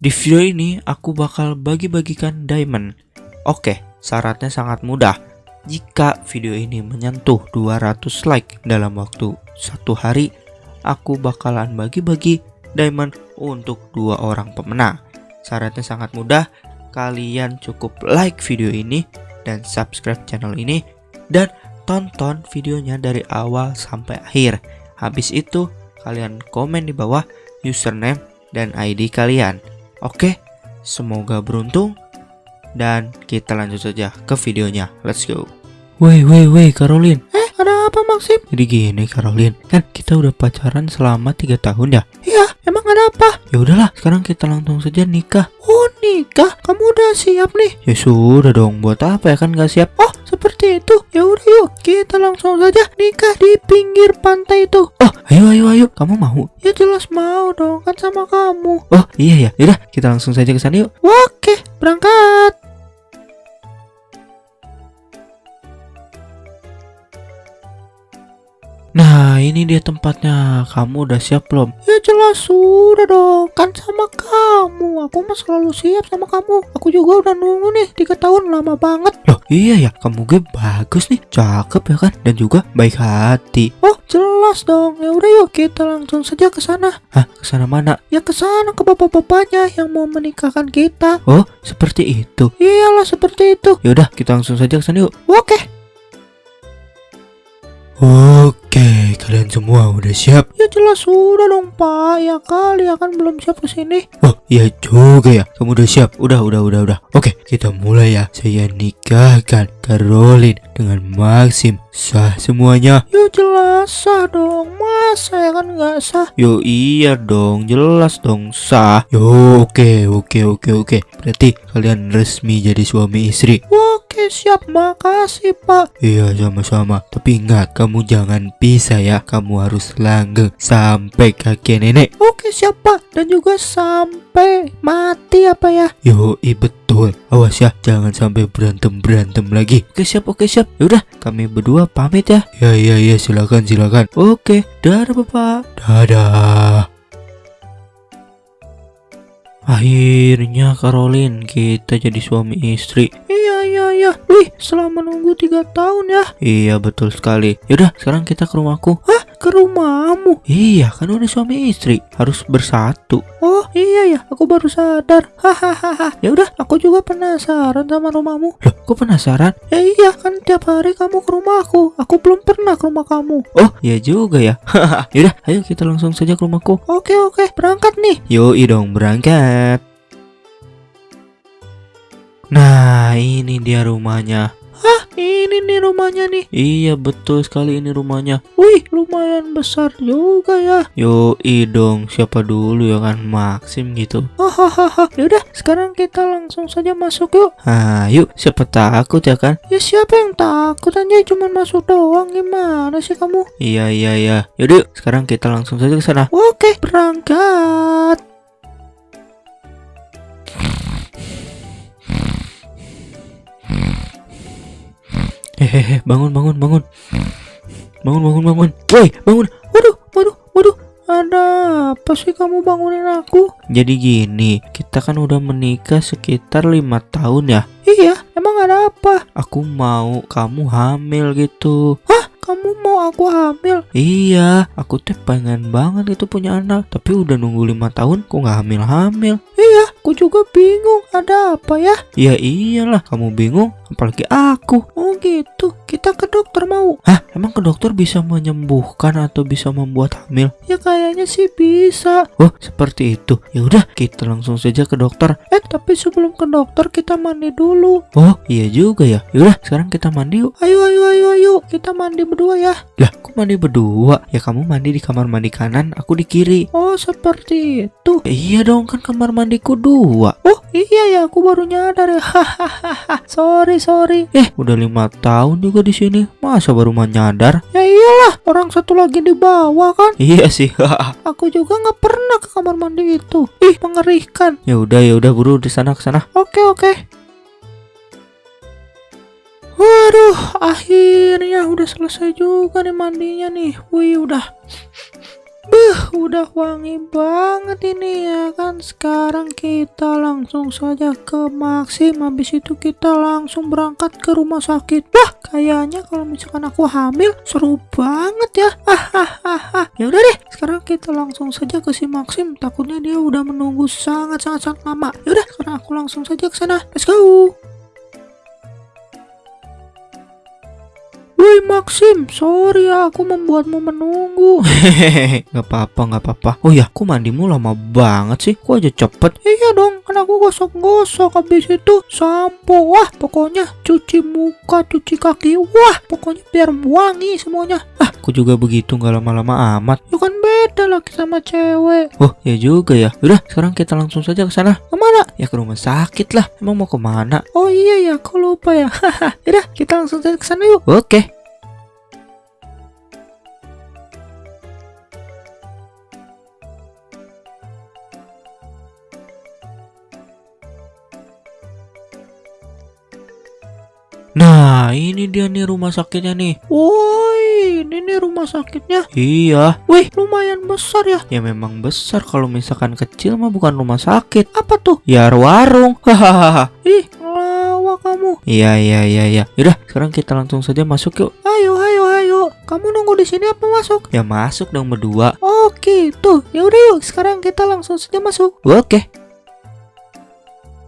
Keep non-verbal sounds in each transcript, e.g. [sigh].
Di video ini aku bakal bagi-bagikan diamond. Oke, syaratnya sangat mudah. Jika video ini menyentuh 200 like dalam waktu satu hari, aku bakalan bagi-bagi diamond untuk dua orang pemenang. Syaratnya sangat mudah, kalian cukup like video ini dan subscribe channel ini dan tonton videonya dari awal sampai akhir. Habis itu, kalian komen di bawah username dan ID kalian. Oke, semoga beruntung dan kita lanjut saja ke videonya. Let's go. Woi, woi, woi, Caroline. Eh, ada apa Maxim? Jadi gini, Caroline. Kan kita udah pacaran selama 3 tahun ya? Iya, emang ada apa? Ya udahlah, sekarang kita langsung saja nikah. Oh, nikah? Kamu udah siap nih? Ya sudah dong, buat apa ya kan gak siap? Oh, itu. Ya udah yuk, kita langsung saja nikah di pinggir pantai itu. Oh, ayo ayo ayo, kamu mau? Ya jelas mau dong, kan sama kamu. Oh, iya ya. Yaudah, kita langsung saja ke sana yuk. Oke, berangkat. Nah, ini dia tempatnya. Kamu udah siap belum? Ya jelas sudah dong. Kan sama kamu. Aku mah selalu siap sama kamu. Aku juga udah nunggu nih tiga tahun lama banget. Loh, iya ya. Kamu gue bagus nih. Cakep ya kan? Dan juga baik hati. Oh, jelas dong. Ya udah yuk kita langsung saja ke sana. Hah, ke sana mana? Ya ke sana ke bapak-bapaknya yang mau menikahkan kita. Oh, seperti itu. Iyalah seperti itu. Ya udah, kita langsung saja ke sana yuk. Oke. Oke, kalian semua udah siap? Ya jelas sudah dong pak, ya kali akan belum siap ke sini. Oh iya juga ya, kamu udah siap? Udah, udah, udah, udah. Oke, kita mulai ya. Saya nikahkan Caroline dengan Maxim. Sah semuanya? Ya jelas sah dong, masa ya kan nggak sah? Yo iya dong, jelas dong sah. Yo oke, oke, oke, oke. Berarti kalian resmi jadi suami istri. Oke siap, makasih pak. Iya sama-sama. Tapi ingat, kamu jangan pisah ya. Kamu harus langgeng sampai kakek nenek. Oke siap pak. Dan juga sampai mati apa ya? Yo betul. Awas ya, jangan sampai berantem berantem lagi. Oke siap, oke siap. Yaudah, kami berdua pamit ya. Ya ya ya, silakan silakan. Oke, dadah bapak. Dadah. Akhirnya Caroline kita jadi suami istri Iya iya iya Wih selama nunggu tiga tahun ya Iya betul sekali Yaudah sekarang kita ke rumahku Hah ke rumahmu. Iya kan udah suami istri. Harus bersatu. Oh iya ya aku baru sadar. Hahaha. Ya udah aku juga penasaran sama rumahmu. Loh kok penasaran? Ya iya kan tiap hari kamu ke rumahku Aku. Belum pernah ke rumah kamu. Oh iya juga ya. Yaudah ayo kita langsung saja ke rumahku. Oke oke berangkat nih. Yoi dong berangkat. Nah, ini dia rumahnya. Ini nih rumahnya nih. Iya, betul sekali ini rumahnya. Wih, lumayan besar juga ya. Yo, dong, siapa dulu ya kan Maxim gitu. Hahaha. Yaudah, sekarang kita langsung saja masuk yuk. Ah, yuk. Siapa takut ya kan? Ya siapa yang takut aja cuma masuk doang gimana sih kamu? Iya, iya, iya. Yaudah, yuk. sekarang kita langsung saja ke sana. Oke, berangkat. Hehehe, [laughs] bangun, bangun, bangun. Bangun, bangun, bangun. Woi, bangun. Waduh, waduh, waduh. Ada apa sih kamu bangunin aku? Jadi gini, kita kan udah menikah sekitar lima tahun ya. Iya, emang ada apa? Aku mau kamu hamil gitu. Hah? Kamu mau aku hamil? Iya, aku tuh pengen banget itu punya anak. Tapi udah nunggu lima tahun, kok nggak hamil-hamil? Iya, aku juga bingung. Ada apa ya? Ya iyalah, kamu bingung, apalagi aku. Oh gitu, kita ke dokter mau. Hah, emang ke dokter bisa menyembuhkan atau bisa membuat hamil? Ya kayaknya sih bisa. Oh, seperti itu. Ya udah, kita langsung saja ke dokter. Eh, tapi sebelum ke dokter kita mandi dulu. Oh, iya juga ya. Yaudah, sekarang kita mandi yuk. Ayo, ayo, ayo, ayo. Kita mandi berdua ya. Lah, kok mandi berdua? Ya kamu mandi di kamar mandi kanan, aku di kiri. Oh, seperti itu. Eh, iya dong, kan kamar mandiku dua. Oh, iya ya, aku baru nyadar ya. [laughs] Hahaha. sorry, sorry. Eh, udah lima tahun juga di sini. Masa baru mau nyadar? Ya iyalah, orang satu lagi di bawah kan. Iya sih. aku juga nggak pernah ke kamar mandi itu. Ih, mengerikan. Ya udah, ya udah buru di sana ke sana. Oke, oke. Waduh, akhirnya udah selesai juga nih mandinya nih. Wih, udah udah wangi banget ini ya kan. Sekarang kita langsung saja ke Maxim. Habis itu kita langsung berangkat ke rumah sakit. Wah, kayaknya kalau misalkan aku hamil seru banget ya. Hahaha. ya udah deh, sekarang kita langsung saja ke si Maxim. Takutnya dia udah menunggu sangat-sangat sangat lama. Ya udah, sekarang aku langsung saja ke sana. Let's go. Woi Maxim, sorry ya aku membuatmu menunggu. Hehehe, [laughs] nggak apa-apa, nggak apa-apa. Oh ya, kok mandimu lama banget sih? Kok aja cepet? Iya dong, kan aku gosok-gosok habis itu sampo. Wah, pokoknya cuci muka, cuci kaki. Wah, pokoknya biar wangi semuanya. Ah, aku juga begitu nggak lama-lama amat. Ya kan beda lagi sama cewek. Oh, ya juga ya. Udah, sekarang kita langsung saja ke sana. Ke mana? Ya ke rumah sakit lah. Emang mau ke mana? Oh iya ya, aku lupa ya. [laughs] Haha. Udah, kita langsung saja ke sana yuk. Oke. Nah, ini dia nih rumah sakitnya nih. Woi, ini nih rumah sakitnya. Iya. Wih, lumayan besar ya. Ya memang besar kalau misalkan kecil mah bukan rumah sakit. Apa tuh? Ya warung. [laughs] Hahaha. Ih, ngelawak kamu. Iya, iya, iya, iya. Yaudah, sekarang kita langsung saja masuk yuk. Ayo, ayo, ayo. Kamu nunggu di sini apa masuk? Ya masuk dong berdua. Oh, gitu. Ya udah yuk, sekarang kita langsung saja masuk. Oke.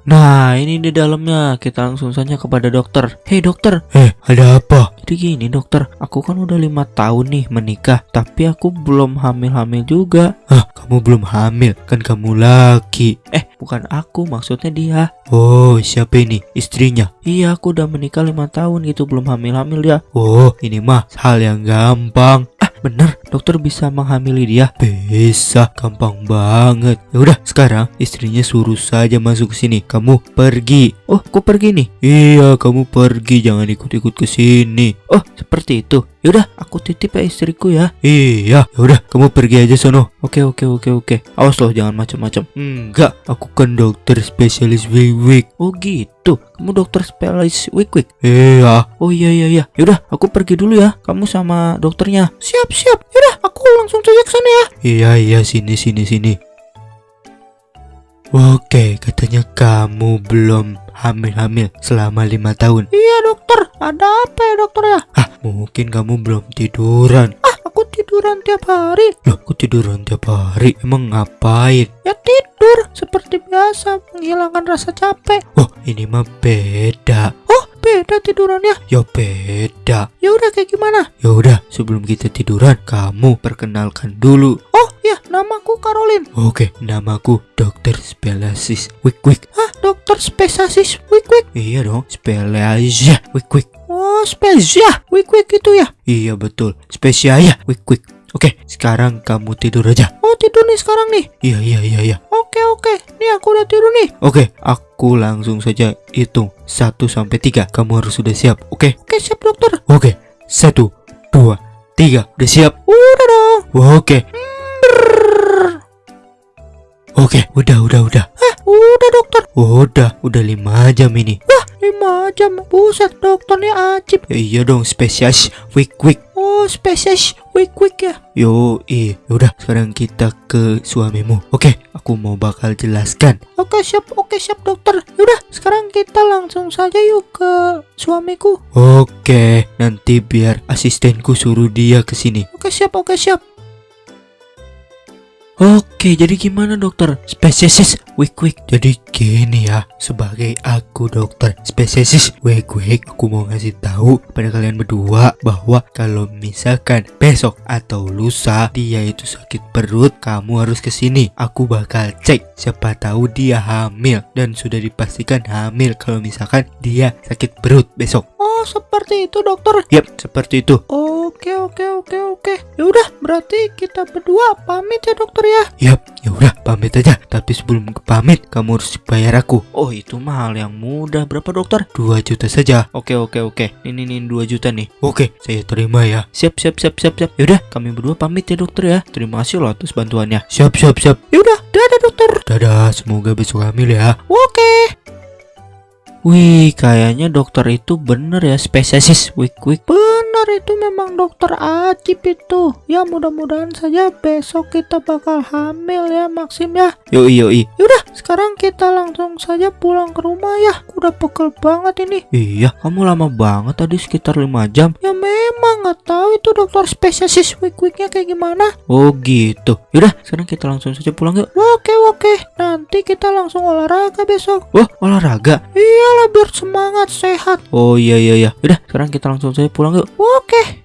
Nah, ini di dalamnya. Kita langsung saja kepada dokter. Hei dokter. Eh, ada apa? Jadi gini dokter, aku kan udah lima tahun nih menikah, tapi aku belum hamil-hamil juga. Hah, kamu belum hamil? Kan kamu laki. Eh, bukan aku, maksudnya dia. Oh, siapa ini? Istrinya? Iya, aku udah menikah lima tahun gitu, belum hamil-hamil ya. Oh, ini mah hal yang gampang. Ah, bener, dokter bisa menghamili dia. Bisa, gampang banget. Ya udah, sekarang istrinya suruh saja masuk ke sini. Kamu pergi. Oh, aku pergi nih. Iya, kamu pergi, jangan ikut-ikut ke sini. Oh, seperti itu. Yaudah, aku titip ya istriku ya. Iya, yaudah, kamu pergi aja sono. Oke, oke, oke, oke. Awas loh, jangan macam-macam. Enggak, aku kan dokter spesialis wig-wig. Oh gitu, kamu dokter spesialis wig-wig. Iya. Oh iya iya iya. Yaudah, aku pergi dulu ya. Kamu sama dokternya. Siap siap. Yaudah, aku langsung saja ke sana ya. Iya iya, sini sini sini. Oke, katanya kamu belum hamil-hamil selama lima tahun. Iya dokter, ada apa ya dokter ya? Ah, mungkin kamu belum tiduran. Ah, aku tiduran tiap hari. Loh, aku tiduran tiap hari? Emang ngapain? Ya tidur, seperti biasa, menghilangkan rasa capek. Oh, ini mah beda. Oh, beda tidurannya? Ya beda. Ya udah kayak gimana? Ya udah, sebelum kita tiduran, kamu perkenalkan dulu. Oh, ya, namaku Caroline. Oke, namaku Dokter Spesialis Wik Wik. Hah, dokter spesialis Wik Wik? Iya dong, spesialis Wik Wik. Oh, spesial Wik Wik itu ya? Iya betul, spesial ya Wik Wik. Oke, sekarang kamu tidur aja. Oh, tidur nih sekarang nih? Iya, iya, iya, iya. Oke, oke. Nih aku udah tidur nih. Oke, aku langsung saja hitung 1 sampai 3. Kamu harus sudah siap. Oke? Oke, siap dokter. Oke. 1 2 3. Udah siap? Udah dong. Oke. Oke, udah, udah, udah. Eh, udah dokter. Udah, udah 5 jam ini. Wah, 5 jam. Buset, dokternya ajib. Ya iya dong, spesialis. Wik, wik. Oh, spesialis. Wik, wik ya. Yo, iya. Udah, sekarang kita ke suamimu. Oke, aku mau bakal jelaskan. Oke, siap. Oke, siap dokter. Yaudah, sekarang kita langsung saja yuk ke suamiku. Oke, nanti biar asistenku suruh dia ke sini. Oke, siap. Oke, siap. Oke, jadi gimana dokter? Spesies wik wik. Jadi gini ya, sebagai aku dokter spesies wik wik, aku mau ngasih tahu pada kalian berdua bahwa kalau misalkan besok atau lusa dia itu sakit perut, kamu harus ke sini. Aku bakal cek siapa tahu dia hamil dan sudah dipastikan hamil kalau misalkan dia sakit perut besok. Oh, seperti itu dokter. Yap, seperti itu. Oke, oke, oke, oke. Ya udah, berarti kita berdua pamit ya dokter ya. Yap, ya udah pamit aja. Tapi sebelum pamit, kamu harus bayar aku. Oh, itu mahal yang mudah. Berapa dokter? 2 juta saja. Oke, oke, oke. Ini nih 2 juta nih. Oke, saya terima ya. Siap, siap, siap, siap, siap. Ya udah, kami berdua pamit ya dokter ya. Terima kasih loh atas bantuannya. Siap, siap, siap. Ya udah, dadah dokter. Dadah, semoga besok hamil ya. Oke. Wih, kayaknya dokter itu bener ya spesialis wik wik. Bener itu memang dokter Ajib itu. Ya mudah-mudahan saja besok kita bakal hamil ya Maxim ya. Yoi yoi. Yaudah, sekarang kita langsung saja pulang ke rumah ya. Aku udah pegel banget ini. Iya, kamu lama banget tadi sekitar 5 jam. Ya memang nggak tahu itu dokter spesialis wik wiknya kayak gimana. Oh gitu. Yaudah, sekarang kita langsung saja pulang yuk. Oke oke. Nanti kita langsung olahraga besok. Wah, olahraga? Iyalah biar semangat sehat. Oh iya iya iya. Udah, sekarang kita langsung saja pulang yuk. Oke.